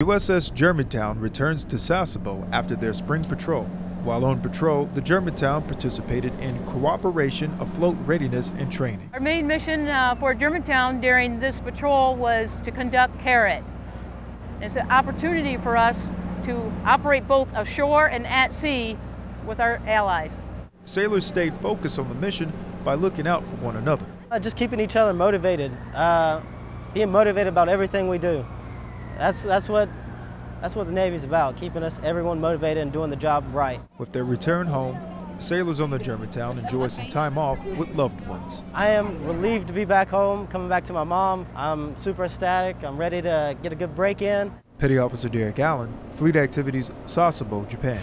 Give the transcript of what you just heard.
USS Germantown returns to Sasebo after their spring patrol. While on patrol, the Germantown participated in cooperation, afloat readiness, and training. Our main mission uh, for Germantown during this patrol was to conduct CARAT. It's an opportunity for us to operate both ashore and at sea with our allies. Sailors stayed focused on the mission by looking out for one another. Uh, just keeping each other motivated, uh, being motivated about everything we do. That's, that's, what, that's what the Navy's about, keeping us, everyone motivated and doing the job right. With their return home, sailors on the Germantown enjoy some time off with loved ones. I am relieved to be back home, coming back to my mom. I'm super ecstatic. I'm ready to get a good break in. Petty Officer Derek Allen, Fleet Activities, Sasebo, Japan.